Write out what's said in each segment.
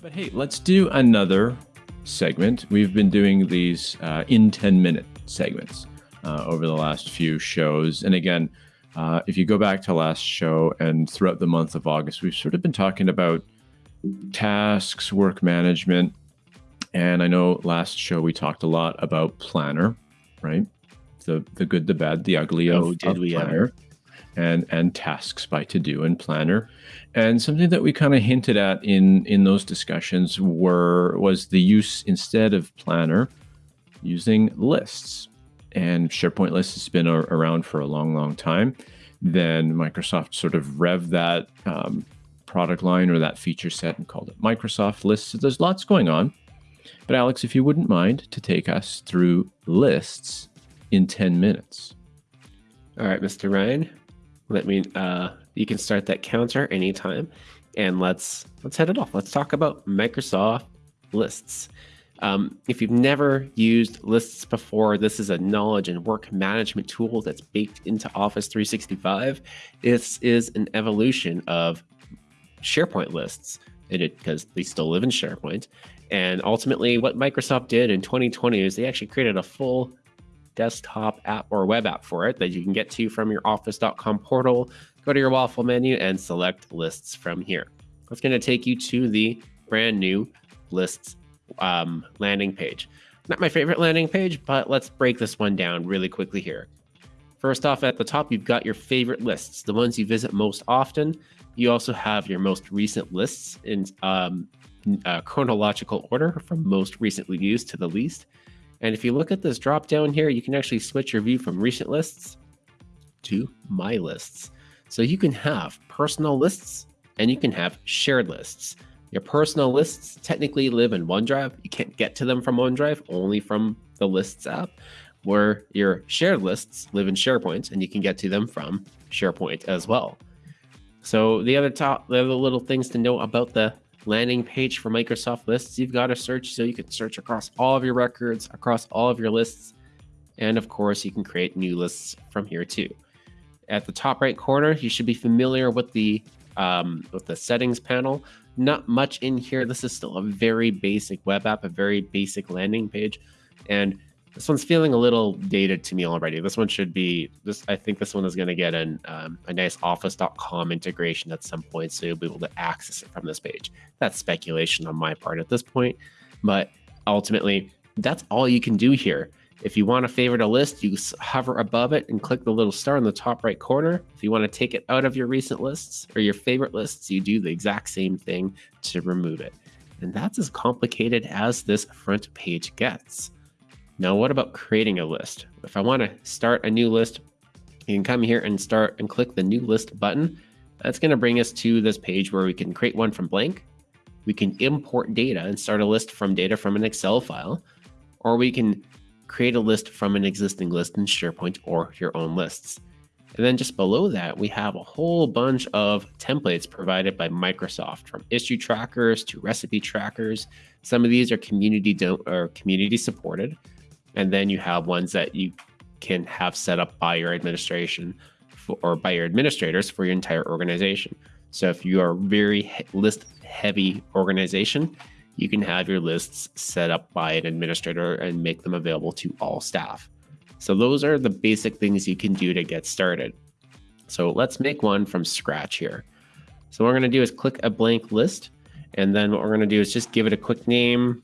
but hey, let's do another segment. We've been doing these uh, in 10 minute segments uh, over the last few shows. And again, uh, if you go back to last show and throughout the month of August, we've sort of been talking about tasks, work management. And I know last show we talked a lot about Planner, right? The the good, the bad, the ugly of, Oh, did of we ever? And and tasks by To Do and Planner. And something that we kind of hinted at in in those discussions were was the use instead of Planner using lists. And SharePoint lists has been a- around for a long, long time. Then Microsoft sort of rev that um, product line or that feature set and called it Microsoft Lists. So there's lots going on. But Alex, if you wouldn't mind to take us through lists in 10 minutes. All right, Mr. Ryan, let me. Uh, you can start that counter anytime, and let's let's head it off. Let's talk about Microsoft Lists. Um, if you've never used lists before, this is a knowledge and work management tool that's baked into Office 365. This is an evolution of SharePoint lists, because they still live in SharePoint. And ultimately, what Microsoft did in 2020 is they actually created a full desktop app or web app for it that you can get to from your office.com portal. Go to your waffle menu and select lists from here. That's going to take you to the brand new lists um, landing page. Not my favorite landing page, but let's break this one down really quickly here. First off, at the top, you've got your favorite lists, the ones you visit most often. You also have your most recent lists in um, uh, chronological order from most recently used to the least. And if you look at this drop down here, you can actually switch your view from recent lists to my lists. So you can have personal lists and you can have shared lists. Your personal lists technically live in OneDrive. You can't get to them from OneDrive, only from the Lists app, where your shared lists live in SharePoint and you can get to them from SharePoint as well. So the other top, the other little things to know about the landing page for Microsoft Lists, you've got to search so you can search across all of your records, across all of your lists, and of course you can create new lists from here too. At the top right corner, you should be familiar with the um, with the settings panel. Not much in here. This is still a very basic web app, a very basic landing page, and this one's feeling a little dated to me already. This one should be this. I think this one is going to get an um, a nice Office.com integration at some point, so you'll be able to access it from this page. That's speculation on my part at this point, but ultimately, that's all you can do here. If you want to favorite a list, you hover above it and click the little star in the top right corner. If you want to take it out of your recent lists or your favorite lists, you do the exact same thing to remove it. And that's as complicated as this front page gets. Now, what about creating a list? If I want to start a new list, you can come here and start and click the new list button. That's going to bring us to this page where we can create one from blank. We can import data and start a list from data from an Excel file, or we can create a list from an existing list in SharePoint or your own lists. And then just below that, we have a whole bunch of templates provided by Microsoft, from issue trackers to recipe trackers. Some of these are community don't or community supported, and then you have ones that you can have set up by your administration for, or by your administrators for your entire organization. So if you are a very list heavy organization, you can have your lists set up by an administrator and make them available to all staff. So those are the basic things you can do to get started. So let's make one from scratch here. So what we're going to do is click a blank list, and then what we're going to do is just give it a quick name.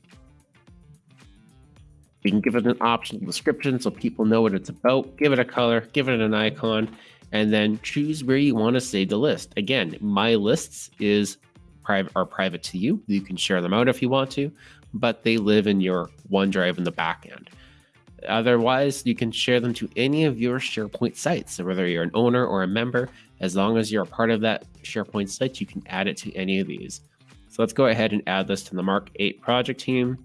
We can give it an optional description so people know what it's about. Give it a color, give it an icon, and then choose where you want to save the list. Again, my lists is private are private to you. You can share them out if you want to, but they live in your OneDrive in the back end. Otherwise, you can share them to any of your SharePoint sites. So whether you're an owner or a member, as long as you're a part of that SharePoint site, you can add it to any of these. So let's go ahead and add this to the Mark 8 project team.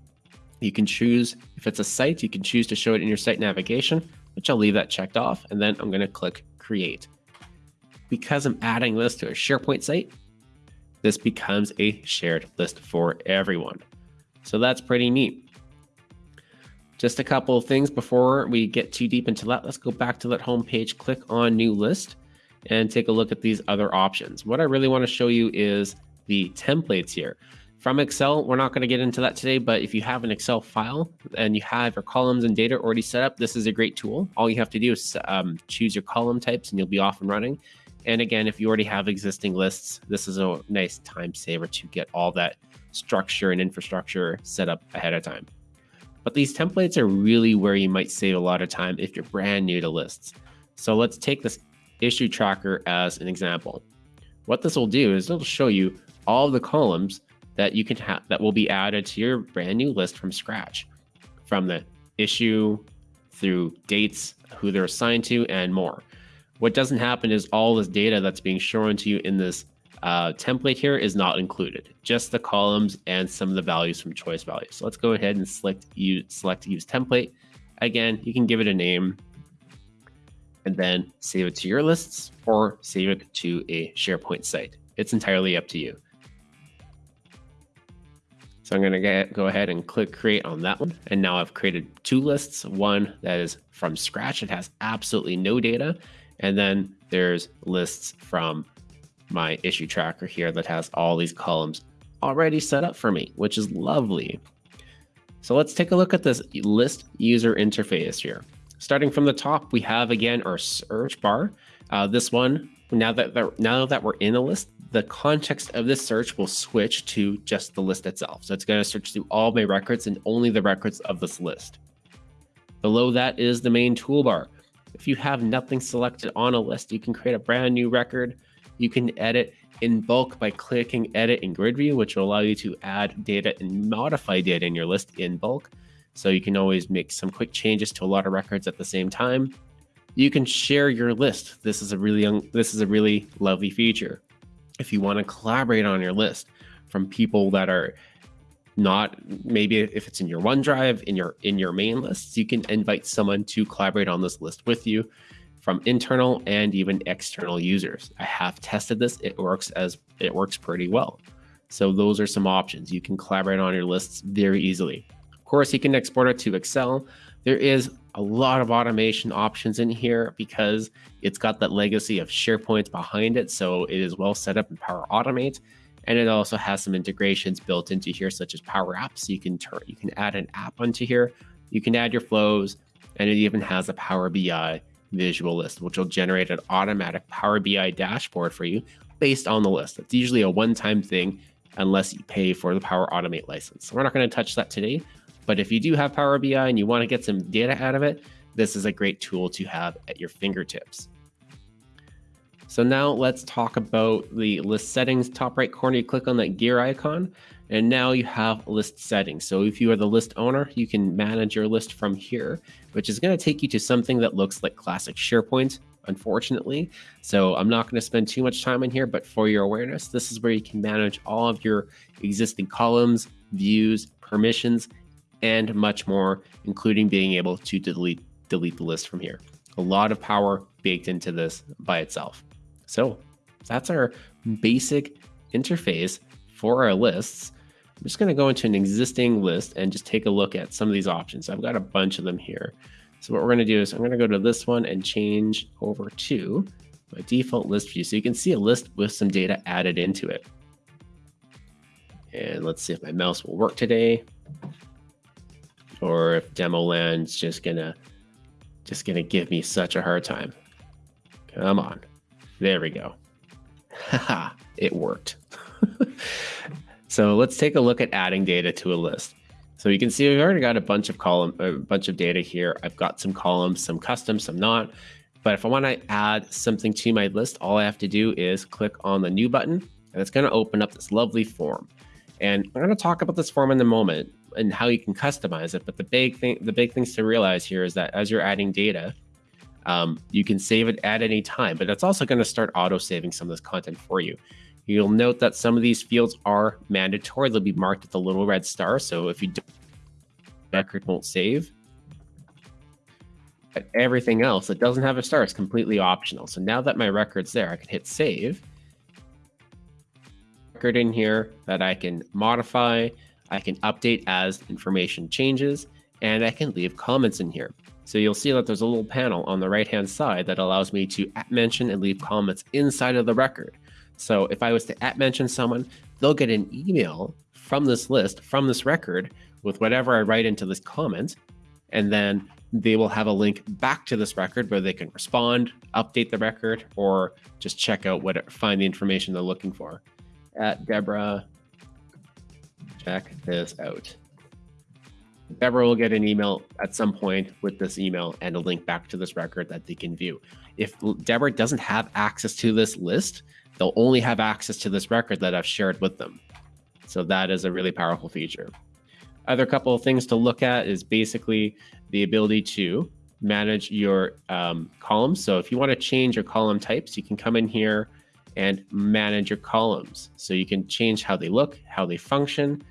You can choose, if it's a site, you can choose to show it in your site navigation, which I'll leave that checked off. And then I'm going to click create. Because I'm adding this to a SharePoint site, this becomes a shared list for everyone. So that's pretty neat. Just a couple of things before we get too deep into that. Let's go back to that home page, click on new list, and take a look at these other options. What I really want to show you is the templates here. From Excel, we're not going to get into that today, but if you have an Excel file and you have your columns and data already set up, this is a great tool. All you have to do is um, choose your column types and you'll be off and running. And again, if you already have existing lists, this is a nice time saver to get all that structure and infrastructure set up ahead of time. But these templates are really where you might save a lot of time if you're brand new to lists. So let's take this issue tracker as an example. What this will do is it'll show you all the columns that you can have that will be added to your brand new list from scratch from the issue through dates, who they're assigned to, and more. What doesn't happen is all this data that's being shown to you in this uh, template here is not included, just the columns and some of the values from choice values. So let's go ahead and select select use template. Again, you can give it a name and then save it to your lists or save it to a SharePoint site. It's entirely up to you. So I'm going to go ahead and click create on that one. And now I've created two lists, one that is from scratch. It has absolutely no data. And then there's lists from my issue tracker here that has all these columns already set up for me, which is lovely. So let's take a look at this list user interface here. Starting from the top, we have again our search bar. Uh, this one, now that, now that we're in a list, the context of this search will switch to just the list itself. So it's going to search through all my records and only the records of this list. Below that is the main toolbar. If you have nothing selected on a list, you can create a brand new record. You can edit in bulk by clicking edit in grid view, which will allow you to add data and modify data in your list in bulk. So you can always make some quick changes to a lot of records at the same time. You can share your list. This is a really this is a really lovely feature if you want to collaborate on your list from people that are not maybe if it's in your OneDrive in your in your main lists, you can invite someone to collaborate on this list with you from internal and even external users. I have tested this; it works as it works pretty well. So those are some options. You can collaborate on your lists very easily. Course, you can export it to Excel. There is a lot of automation options in here because it's got that legacy of SharePoint behind it. So it is well set up in Power Automate. And it also has some integrations built into here, such as Power Apps. You can turn, you can add an app onto here. You can add your flows, and it even has a Power BI visual list, which will generate an automatic Power BI dashboard for you based on the list. It's usually a one-time thing unless you pay for the Power Automate license. So we're not going to touch that today, but if you do have Power BI and you want to get some data out of it, this is a great tool to have at your fingertips. So now let's talk about the list settings. Top right corner, you click on that gear icon, and now you have list settings. So if you are the list owner, you can manage your list from here, which is going to take you to something that looks like classic SharePoint, unfortunately. So I'm not going to spend too much time in here, but for your awareness, this is where you can manage all of your existing columns, views, permissions, and much more, including being able to delete, delete the list from here. A lot of power baked into this by itself. So that's our basic interface for our lists. I'm just going to go into an existing list and just take a look at some of these options. I've got a bunch of them here. So what we're going to do is I'm going to go to this one and change over to my default list view. So you can see a list with some data added into it. And let's see if my mouse will work today or if Demoland's just gonna just gonna give me such a hard time. Come on. There we go. Haha, it worked. so let's take a look at adding data to a list. So you can see we've already got a bunch of column, a bunch of data here. I've got some columns, some custom, some not. But if I want to add something to my list, all I have to do is click on the new button and it's going to open up this lovely form. And I'm going to talk about this form in a moment and how you can customize it. But the big thing, the big things to realize here is that as you're adding data, um, you can save it at any time, but it's also going to start auto saving some of this content for you. You'll note that some of these fields are mandatory. They'll be marked with a little red star. So if you don't, record won't save. But everything else that doesn't have a star is completely optional. So now that my record's there, I can hit save. Record in here that I can modify. I can update as information changes, and I can leave comments in here. So you'll see that there's a little panel on the right hand side that allows me to at mention and leave comments inside of the record. So if I was to at mention someone, they'll get an email from this list, from this record, with whatever I write into this comment. And then they will have a link back to this record where they can respond, update the record, or just check out what find the information they're looking for. At Deborah, check this out. Deborah will get an email at some point with this email and a link back to this record that they can view. If Deborah doesn't have access to this list, they'll only have access to this record that I've shared with them. So that is a really powerful feature. Other couple of things to look at is basically the ability to manage your um, columns. So if you want to change your column types, you can come in here and manage your columns. So you can change how they look, how they function.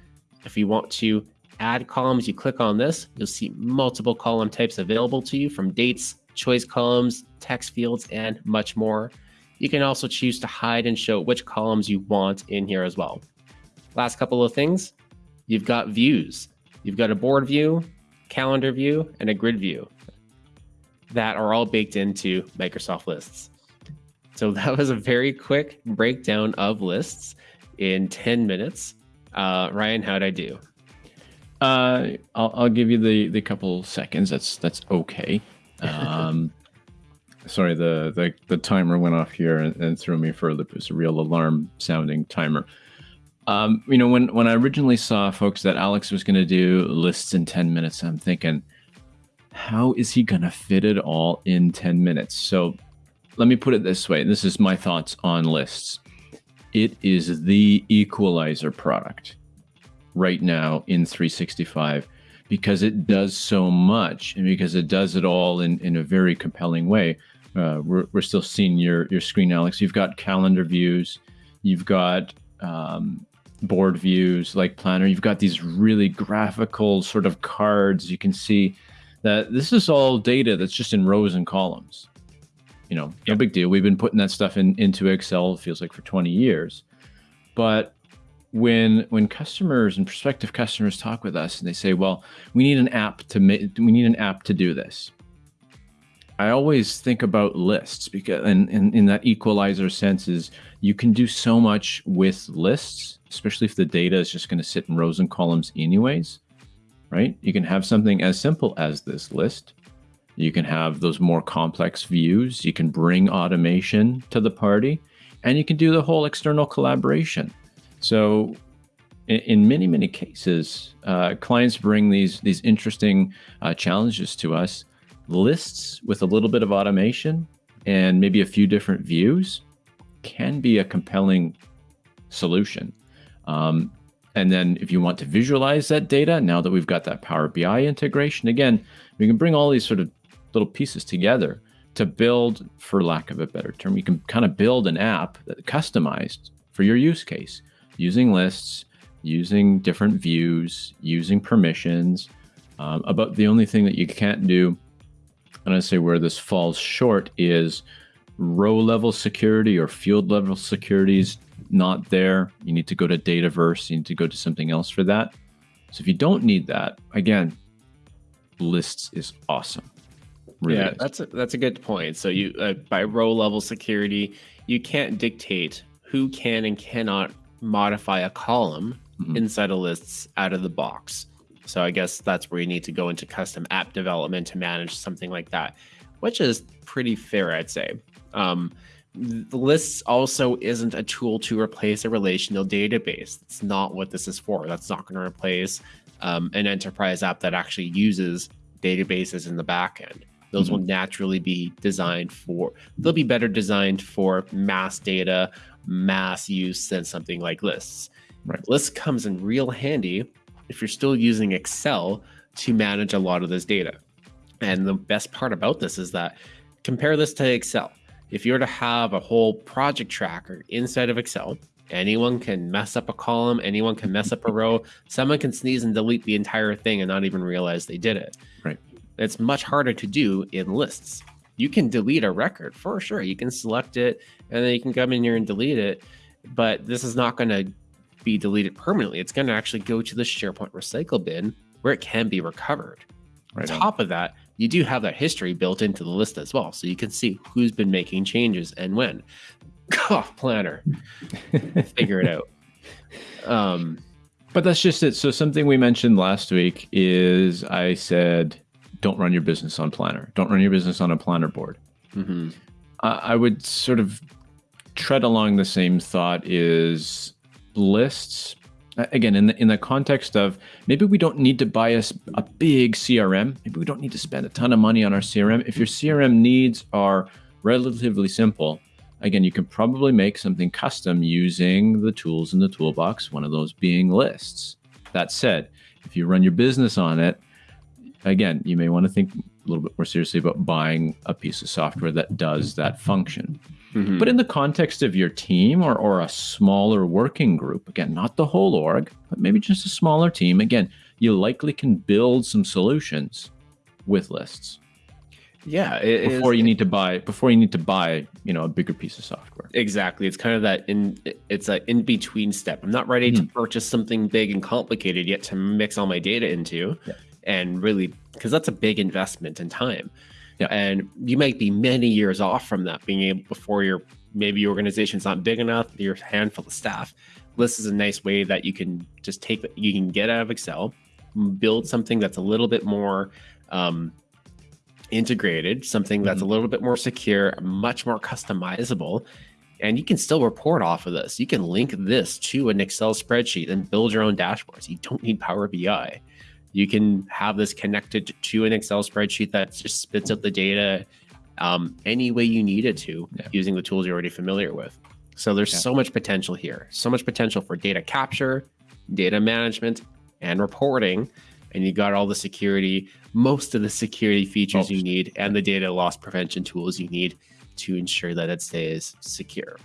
If you want to add columns, you click on this, you'll see multiple column types available to you from dates, choice columns, text fields, and much more. You can also choose to hide and show which columns you want in here as well. Last couple of things, you've got views. You've got a board view, calendar view, and a grid view that are all baked into Microsoft Lists. So that was a very quick breakdown of lists in 10 minutes. Uh, Ryan, how'd I do? Uh, I'll, I'll give you the, the couple seconds. That's that's okay. Um, sorry, the, the the timer went off here and, and threw me for a loop. It was a real alarm sounding timer. Um, you know, when when I originally saw folks that Alex was going to do lists in ten minutes, I'm thinking, how is he going to fit it all in ten minutes? So, let me put it this way. This is my thoughts on lists. It is the equalizer product right now in 365 because it does so much and because it does it all in, in a very compelling way. Uh, we're, we're still seeing your, your screen, Alex. You've got calendar views, you've got um, board views like Planner, you've got these really graphical sort of cards. You can see that this is all data that's just in rows and columns. You know, no big deal. We've been putting that stuff in into Excel, feels like for 20 years. But when when customers and prospective customers talk with us and they say, "Well, we need an app to make we need an app to do this," I always think about lists because, and, and in that equalizer sense, is you can do so much with lists, especially if the data is just going to sit in rows and columns anyways, right? You can have something as simple as this list. You can have those more complex views. You can bring automation to the party, and you can do the whole external collaboration so, in, many many cases, uh, clients bring these these interesting uh, challenges to us. Lists with a little bit of automation and maybe a few different views can be a compelling solution. Um, and then if you want to visualize that data, now that we've got that Power BI integration, again, we can bring all these sort of little pieces together to build, for lack of a better term, you can kind of build an app that customized for your use case using lists, using different views, using permissions. Um, about the only thing that you can't do, and I say where this falls short is row level security or field level security is not there. You need to go to Dataverse. You need to go to something else for that. So if you don't need that, again, lists is awesome. Really yeah, is. that's a, that's a good point. So you uh, by row level security, you can't dictate who can and cannot modify a column mm-hmm. inside of lists out of the box. So I guess that's where you need to go into custom app development to manage something like that, which is pretty fair, I'd say. Um, the lists also isn't a tool to replace a relational database. It's not what this is for. That's not going to replace um, an enterprise app that actually uses databases in the backend. Those mm-hmm. will naturally be designed for, they'll be better designed for mass data mass use than something like lists. Right. Lists comes in real handy if you're still using Excel to manage a lot of this data. And the best part about this is that compare this to Excel. If you were to have a whole project tracker inside of Excel, anyone can mess up a column, anyone can mess up a row, someone can sneeze and delete the entire thing and not even realize they did it. Right. It's much harder to do in lists you can delete a record for sure. You can select it and then you can come in here and delete it. But this is not going to be deleted permanently. It's going to actually go to the SharePoint recycle bin where it can be recovered. Right on top of that, you do have that history built into the list as well. So you can see who's been making changes and when. Cough planner. Figure it out. Um, But that's just it. So something we mentioned last week is I said, don't run your business on Planner. Don't run your business on a Planner board. Mm-hmm. I would sort of tread along the same thought is lists again in the in the context of maybe we don't need to buy a, a big crm maybe we don't need to spend a ton of money on our crm if your crm needs are relatively simple again you can probably make something custom using the tools in the toolbox one of those being lists that said if you run your business on it again you may want to think a little bit more seriously about buying a piece of software that does that function Mm-hmm. but in the context of your team or, or a smaller working group, again, not the whole org, but maybe just a smaller team, again, you likely can build some solutions with lists yeah, before is- you need to buy before you need to buy, you know, a bigger piece of software. Exactly. It's kind of that in it's an in between step. I'm not ready to purchase something big and complicated yet to mix all my data into Yeah. And really because that's a big investment in time. Yeah. And you might be many years off from that being able before your maybe your organization's not big enough, your handful of staff. This is a nice way that you can just take you can get out of Excel, build something that's a little bit more um, integrated, something that's a little bit more secure, much more customizable, and you can still report off of this. You can link this to an Excel spreadsheet and build your own dashboards. You don't need Power BI. You can have this connected to an Excel spreadsheet that just spits out the data um, any way you need it to Yeah. using the tools you're already familiar with. So there's Yeah. so much potential here, so much potential for data capture, data management, and reporting. And you got all the security, most of the security features you need, and the data loss prevention tools you need to ensure that it stays secure.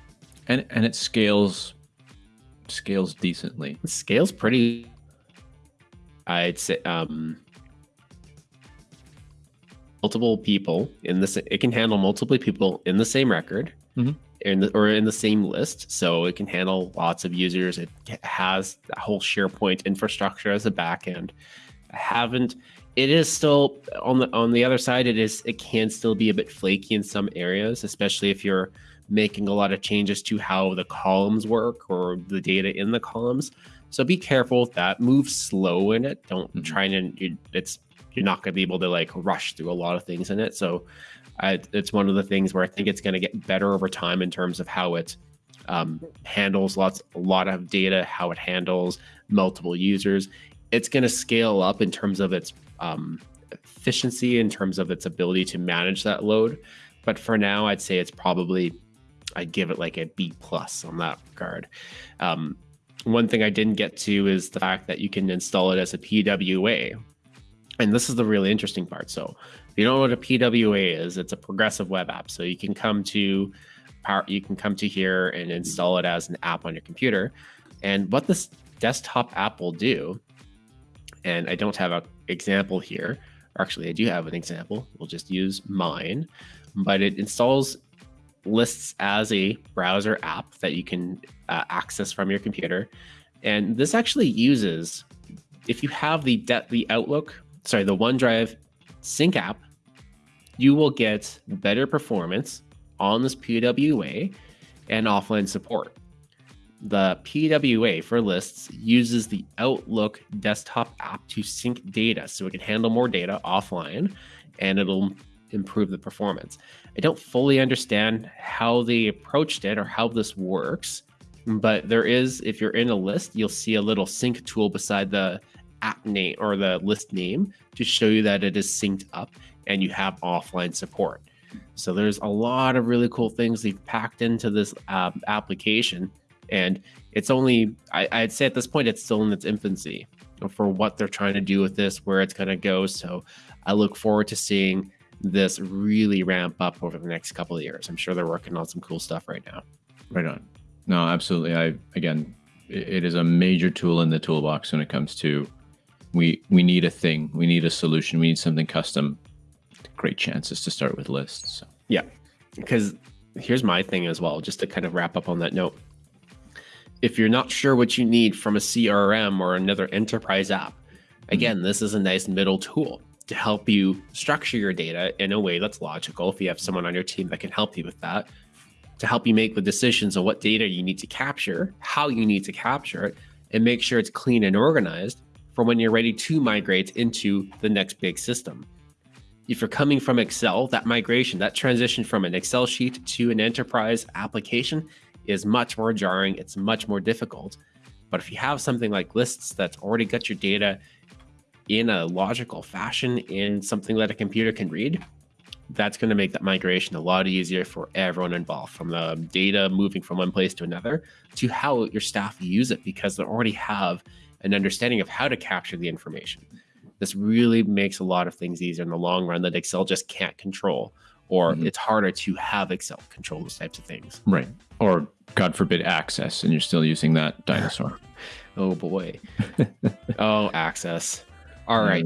And and it scales scales decently. It scales pretty. I'd say um, multiple people in this. It can handle multiple people in the same record, Mhm. in the, or in the same list. So it can handle lots of users. It has a whole SharePoint infrastructure as a backend. I haven't. It is still on the on the other side. It is. It can still be a bit flaky in some areas, especially if you're making a lot of changes to how the columns work or the data in the columns. So be careful with that. Move slow in it. Don't Mhm. try and you, it's you're not going to be able to like rush through a lot of things in it. So I, it's one of the things where I think it's going to get better over time in terms of how it um, handles lots a lot of data, how it handles multiple users. It's going to scale up in terms of its um, efficiency, in terms of its ability to manage that load. But for now, I'd say it's probably I'd give it like a B plus on that regard. Um, one thing I didn't get to is the fact that you can install it as a PWA. And this is the really interesting part. So, if you don't know what a PWA is, it's a progressive web app. So you can come to you can come to here and install it as an app on your computer. And what this desktop app will do, and I don't have an example here. Actually, I do have an example. We'll just use mine, but it installs lists as a browser app that you can uh, access from your computer. And this actually uses, if you have the the Outlook, sorry, the OneDrive sync app, you will get better performance on this PWA and offline support. The PWA for lists uses the Outlook desktop app to sync data so it can handle more data offline and it'll improve the performance. I don't fully understand how they approached it or how this works, but there is, if you're in a list, you'll see a little sync tool beside the app name or the list name to show you that it is synced up and you have offline support. So there's a lot of really cool things they've packed into this uh, application, and it's only I, I'd say at this point it's still in its infancy for what they're trying to do with this, where it's going to go. So I look forward to seeing this really ramp up over the next couple of years. I'm sure they're working on some cool stuff right now. Right on. No, absolutely. I again, it, is a major tool in the toolbox when it comes to we we need a thing, we need a solution, we need something custom. Great chances to start with lists. So. Yeah, because here's my thing as well, just to kind of wrap up on that note. If you're not sure what you need from a CRM or another enterprise app, mm-hmm. again, this is a nice middle tool to help you structure your data in a way that's logical. If you have someone on your team that can help you with that, to help you make the decisions on what data you need to capture, how you need to capture it, and make sure it's clean and organized for when you're ready to migrate into the next big system. If you're coming from Excel, that migration, that transition from an Excel sheet to an enterprise application is much more jarring. It's much more difficult. But if you have something like lists that's already got your data in a logical fashion in something that a computer can read, that's going to make that migration a lot easier for everyone involved from the data moving from one place to another to how your staff use it because they already have an understanding of how to capture the information. This really makes a lot of things easier in the long run that Excel just can't control, or mm-hmm. it's harder to have Excel control those types of things. Right. Or, God forbid, access, and you're still using that dinosaur. oh, boy. oh, access. All right.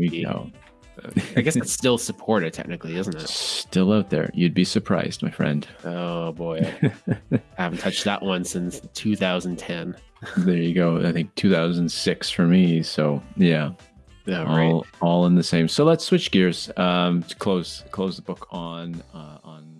I guess it's still supported technically, isn't it? Still out there. You'd be surprised, my friend. Oh boy. I haven't touched that one since 2010. there you go. I think 2006 for me. So yeah. Yeah, all, right. all in the same. So let's switch gears um, to close close the book on uh, on